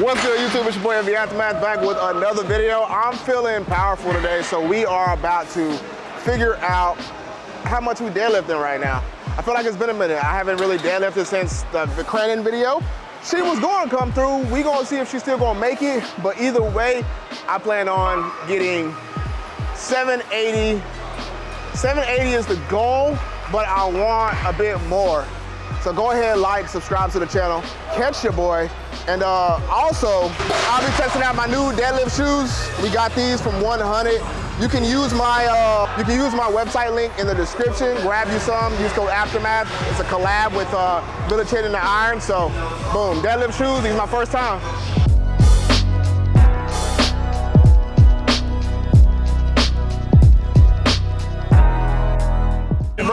What's good, YouTube? It's your boy, Envy Aftermath, back with another video. I'm feeling powerful today, so we are about to figure out how much we deadlifting right now. I feel like it's been a minute. I haven't really deadlifted since the, the Cranon video. She was going to come through. We gonna see if she's still gonna make it, but either way, I plan on getting 780. 780 is the goal, but I want a bit more. So go ahead, like, subscribe to the channel, catch your boy. And uh, also, I'll be testing out my new deadlift shoes. We got these from 100. You can use my uh, you can use my website link in the description. Grab you some. Use code Aftermath. It's a collab with uh, Village Hidden the Iron. So, boom, deadlift shoes. These my first time.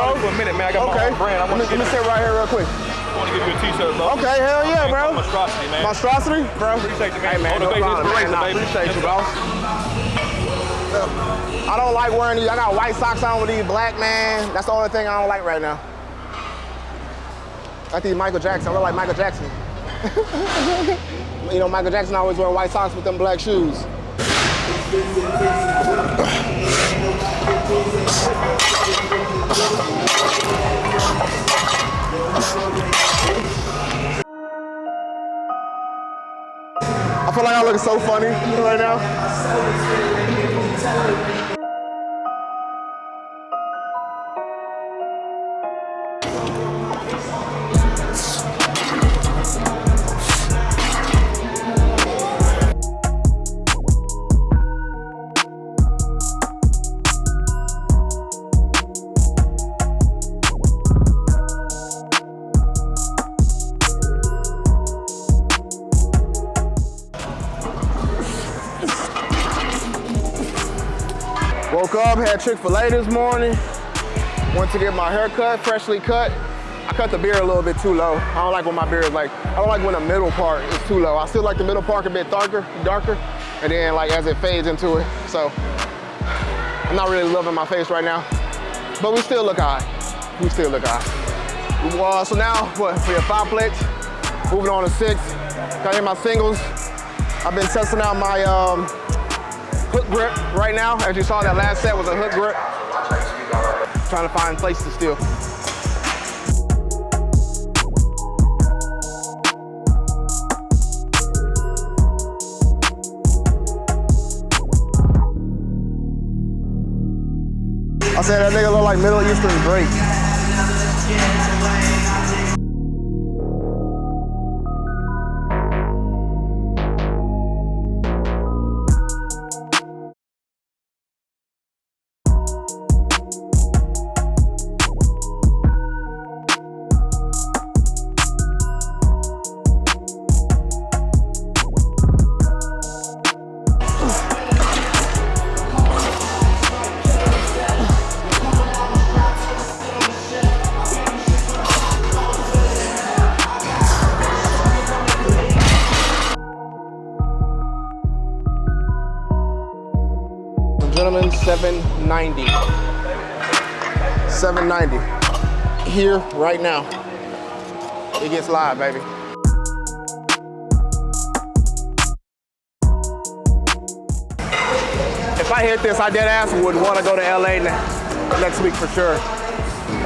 Bro, for a minute, man. I got okay. my brand. I let, me, let me sit right here real quick. I want to give you a t-shirt, bro. Okay, hell yeah, bro. Monstrosity, man. Monstrosity, bro. Appreciate you, man. Hey, man, no problem, man. baby. appreciate you, bro. I don't like wearing these. I got white socks on with these black, man. That's the only thing I don't like right now. I think Michael Jackson. I look like Michael Jackson. you know, Michael Jackson always wear white socks with them black shoes. Looking so funny right now. Chick-fil-A this morning. Went to get my hair cut, freshly cut. I cut the beard a little bit too low. I don't like when my beard is like, I don't like when the middle part is too low. I still like the middle part a bit darker, darker, and then like as it fades into it. So I'm not really loving my face right now, but we still look high. We still look high. Well, so now, what, we have five plates, moving on to six. Got in my singles. I've been testing out my um, hook grip right now. As you saw, that last set was a hook grip. Trying to find places to steal. I said that nigga look like Middle Eastern Drake. Gentlemen, 790. 790. Here, right now. It gets live, baby. If I hit this, I dead ass would want to go to LA next week for sure.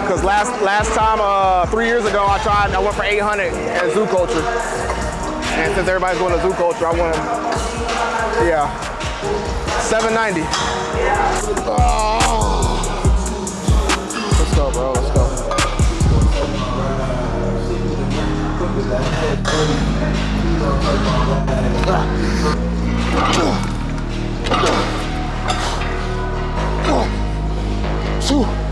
Cause last last time, uh, three years ago, I tried. I went for 800 at Zoo Culture, and since everybody's going to Zoo Culture, I want to, yeah, 790. Oh. Let's go, bro. Let's go. Phew.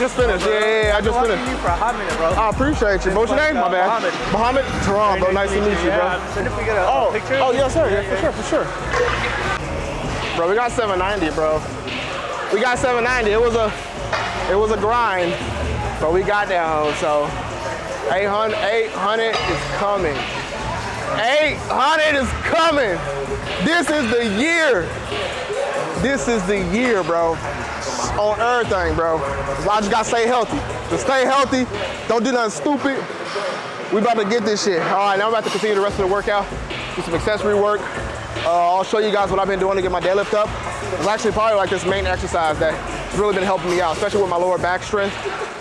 Just finished. Yeah, yeah, yeah, I just finished. you for a hot minute, bro. I appreciate you. What's your name? My bad. Mohammed. Mohammed Tehran, bro. Nice to meet you, bro. Yeah, so if we get a Oh, picture. oh yes, sir. Yeah, for sure, for sure. Bro, we got 790, bro. we got 790. It was a, it was a grind, but we got there. So 800, 800 is coming. 800 is coming. This is the year. This is the year, bro. On everything, bro. I just gotta stay healthy. Just stay healthy. Don't do nothing stupid. We about to get this shit. All right, now I'm about to continue the rest of the workout. Do some accessory work. Uh, I'll show you guys what I've been doing to get my deadlift up. It's actually probably like this main exercise that has really been helping me out, especially with my lower back strength,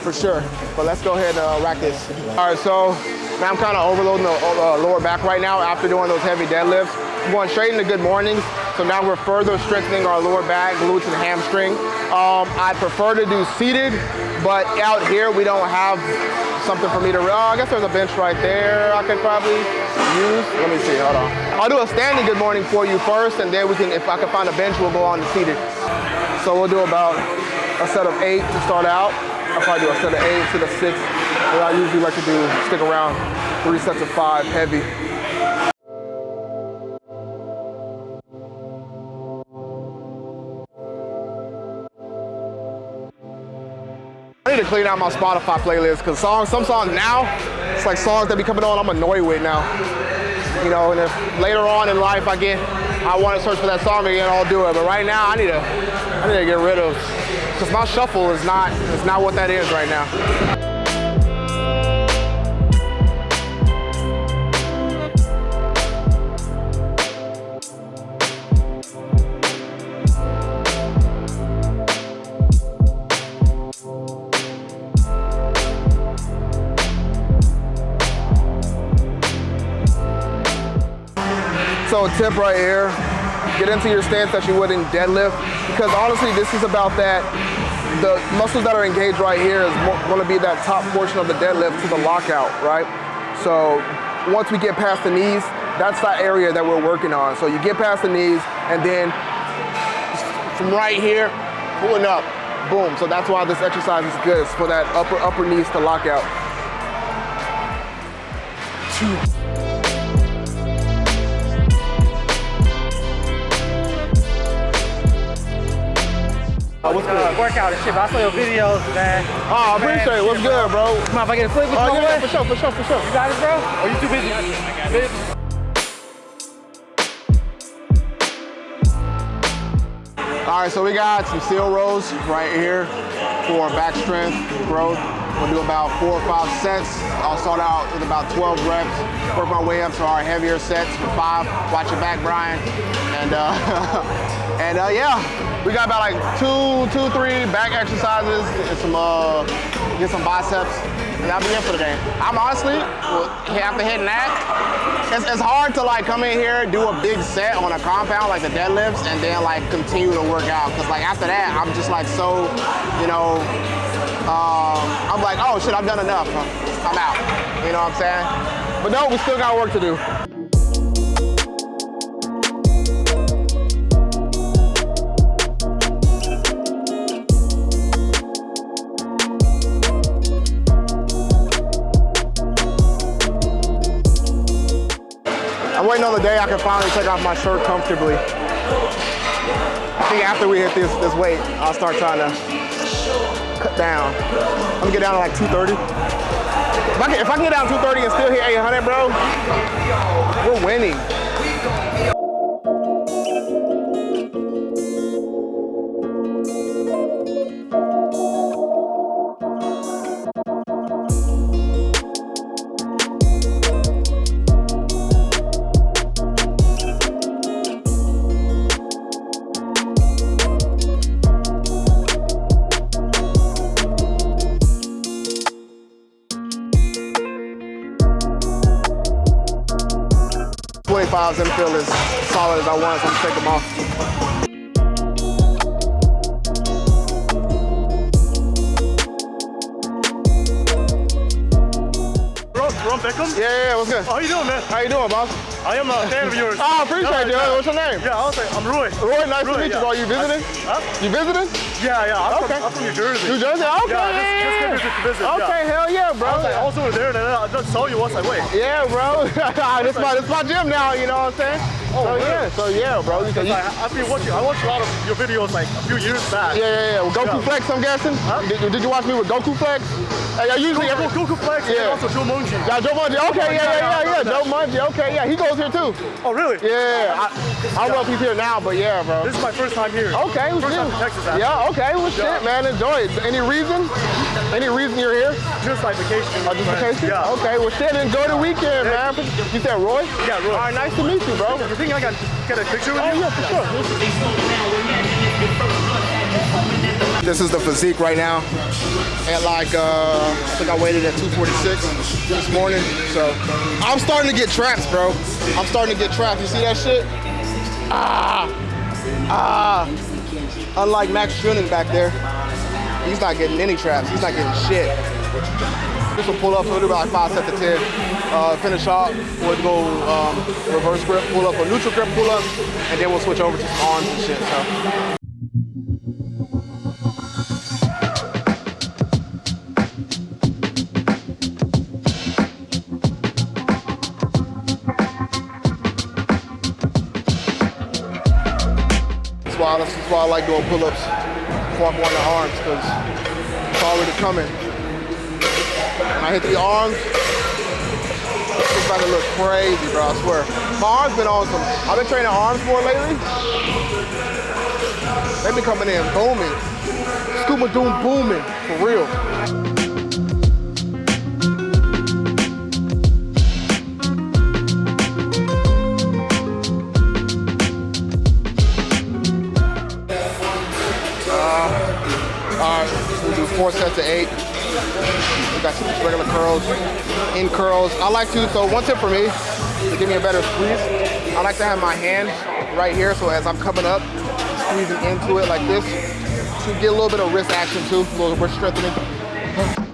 for sure. But let's go ahead and uh, rack this. All right, so now I'm kind of overloading the uh, lower back right now after doing those heavy deadlifts. Going straight into good mornings. So now we're further strengthening our lower back, glutes, and hamstring. Um, I prefer to do seated, but out here we don't have something for me to, oh, I guess there's a bench right there I could probably use. Let me see, hold on. I'll do a standing good morning for you first, and then we can, if I can find a bench, we'll go on to seated. So we'll do about a set of eight to start out. I'll probably do a set of eight, to the six. But I usually like to do, stick around three sets of five, heavy. Need to clean out my Spotify playlist because songs, some songs now, it's like songs that be coming on I'm annoyed with now. You know, and if later on in life I get, I want to search for that song again, I'll do it. But right now I need to, I need to get rid of, because my shuffle is not, is not what that is right now. Tip right here, get into your stance that you would in deadlift, because honestly, this is about that, the muscles that are engaged right here is going to be that top portion of the deadlift to the lockout, right? So once we get past the knees, that's that area that we're working on. So you get past the knees, and then from right here, pulling up, boom. So that's why this exercise is good. It's for that upper, upper knees to lock out. Oh, what's good? Workout and shit, but I saw your videos, man. Oh, I appreciate it. What's good, bro? Come on, if I get a flip with Oh, you, yeah, for sure, for sure, for sure. You got it, bro? Or you too busy? Busy? All right, so we got some seal rows right here for back strength growth. We'll do about four or five sets. I'll start out with about 12 reps, work my way up to our heavier sets for five. Watch your back, Brian. And uh, and uh, yeah, we got about like two, two, three back exercises and some uh, get some biceps, and that'll be it for today. I'm honestly, well, after hitting that, it's, it's hard to like come in here, do a big set on a compound like the deadlifts, and then like continue to work out. Cause like after that, I'm just like so, you know, um, I'm like, oh shit, I've done enough. I'm out. You know what I'm saying? But no, we still got work to do. I can finally take off my shirt comfortably. I think after we hit this, this weight, I'll start trying to cut down. I'm gonna get down to like 230. If I can, if I can get down to 230 and still hit 800, bro, we're winning. Twenty-fives didn't feel as solid as I want, so I'm gonna take them off. Ron, Beckham? Yeah, yeah, yeah, what's good? How you doing, man? How you doing, boss? I am a fan of yours. Oh, appreciate you. Yeah, What's your name? Yeah, I'll say I'm Roy. Roy, nice to Roy, meet you, yeah. bro. You visiting? Huh? You visiting? Yeah, yeah. I'm, Okay. from, I'm from New Jersey. New Jersey? Okay, Yeah, just- just came here to visit. Okay, yeah. hell yeah, bro. I was like, also there, and then I just saw you. Once I was like, wait. Yeah, bro. this my this my gym now. You know what I'm saying? Oh, so really? yeah, so yeah, bro. You, I, I've been watching. I watched a lot of your videos like a few years back. yeah, yeah, yeah. With Goku Yeah. Flex, I'm guessing. Huh? Did, did you watch me with Goku Flex? Hey, I usually Goku, every, Goku Flex Yeah. and also Joe Monji. Yeah, Joe Mungie. Okay, yeah, yeah, yeah, yeah. Joe Mungie. Okay, yeah, he goes here too. Oh, really? Yeah, I, I don't know if he's here now, but yeah, bro. This is my first time here. Okay, First time in Texas, actually. Yeah, okay, well, Yeah. shit, man, enjoy it. Any reason? Any reason you're here? Just like vacation. Oh, just vacation? Yeah. Okay, well, shit, enjoy the weekend, man. You said Roy? Yeah, Roy. All right, nice to meet you, bro. You think I can get a picture with Oh, you? yeah, for sure. This is the physique right now. At like, uh, I think I waited at 246 this morning. So I'm starting to get traps, bro. I'm starting to get traps. You see that shit? Ah, ah. Unlike Max Schunen back there, he's not getting any traps. He's not getting shit. This will pull up, so we'll do about five sets of 10. Uh, finish off, we'll go um, reverse grip, pull up, or neutral grip, pull up, and then we'll switch over to some arms and shit. So. That's why, that's why I like doing pull-ups go on the arms, because it's already coming. When I hit the arms, about to look crazy, bro, I swear. My arms been on some, I've been training arms more lately. They've been coming in booming. Scuba doom booming, for real. Uh, all right, we'll do four sets of eight. We got regular curls, in curls. I like to, so one tip for me, to give me a better squeeze, I like to have my hand right here, so as I'm coming up, squeezing into it like this, to get a little bit of wrist action too, a little wrist strengthening.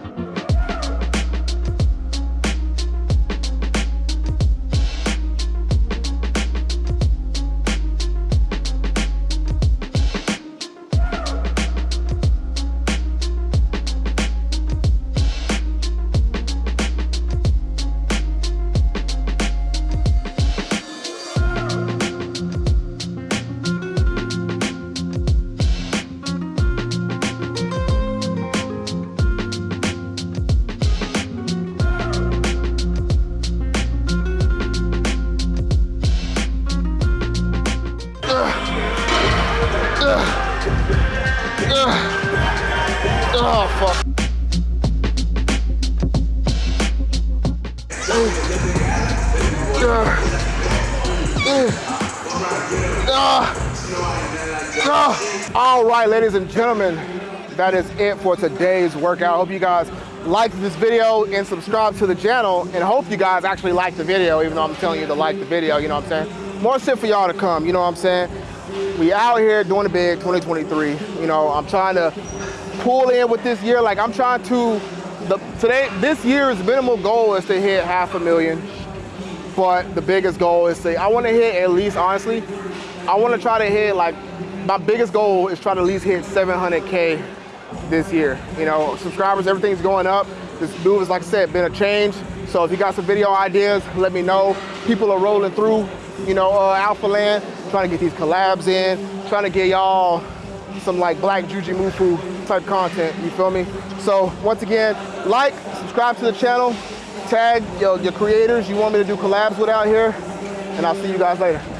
Mm. All right, ladies and gentlemen, that is it for today's workout. Hope you guys liked this video and subscribe to the channel and hope you guys actually like the video, even though I'm telling you to like the video, you know what I'm saying? More shit for y'all to come, you know what I'm saying? We out here doing it big 2023. You know, I'm trying to pull in with this year. Like I'm trying to, the, today, this year's minimal goal is to hit half a million. But the biggest goal is to, I want to hit at least, honestly, I want to try to hit like, my biggest goal is try to at least hit 700K this year. You know, subscribers, everything's going up. This move is, like I said, been a change. So if you got some video ideas, let me know. People are rolling through, you know, uh, Alpha Land, trying to get these collabs in, trying to get y'all some like black Jujimufu type content, you feel me? So once again, like, subscribe to the channel, tag your, your creators you want me to do collabs with out here, and I'll see you guys later.